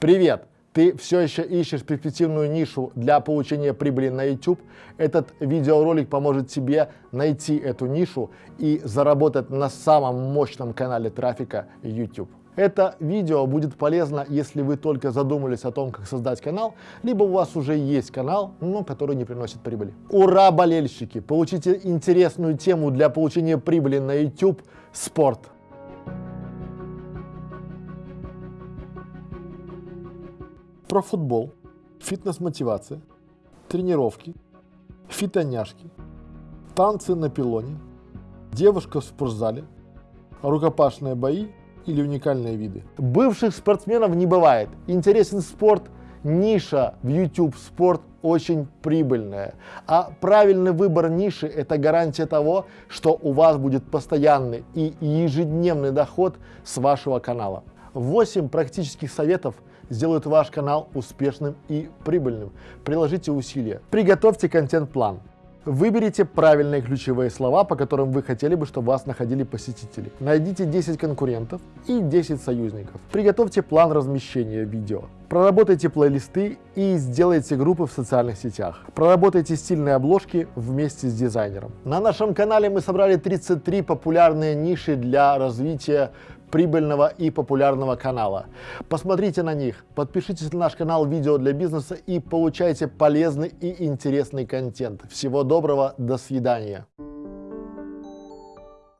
Привет! Ты все еще ищешь перспективную нишу для получения прибыли на YouTube? Этот видеоролик поможет тебе найти эту нишу и заработать на самом мощном канале трафика YouTube. Это видео будет полезно, если вы только задумались о том, как создать канал, либо у вас уже есть канал, но который не приносит прибыли. Ура, болельщики! Получите интересную тему для получения прибыли на YouTube – спорт. Про футбол, фитнес-мотивация, тренировки, фитоняшки, танцы на пилоне, девушка в спортзале, рукопашные бои или уникальные виды. Бывших спортсменов не бывает. Интересен спорт, ниша в YouTube спорт очень прибыльная. А правильный выбор ниши – это гарантия того, что у вас будет постоянный и ежедневный доход с вашего канала. 8 практических советов сделают ваш канал успешным и прибыльным. Приложите усилия. Приготовьте контент-план. Выберите правильные ключевые слова, по которым вы хотели бы, чтобы вас находили посетители. Найдите 10 конкурентов и 10 союзников. Приготовьте план размещения видео. Проработайте плейлисты и сделайте группы в социальных сетях. Проработайте стильные обложки вместе с дизайнером. На нашем канале мы собрали 33 популярные ниши для развития прибыльного и популярного канала. Посмотрите на них, подпишитесь на наш канал «Видео для бизнеса» и получайте полезный и интересный контент. Всего доброго, до свидания.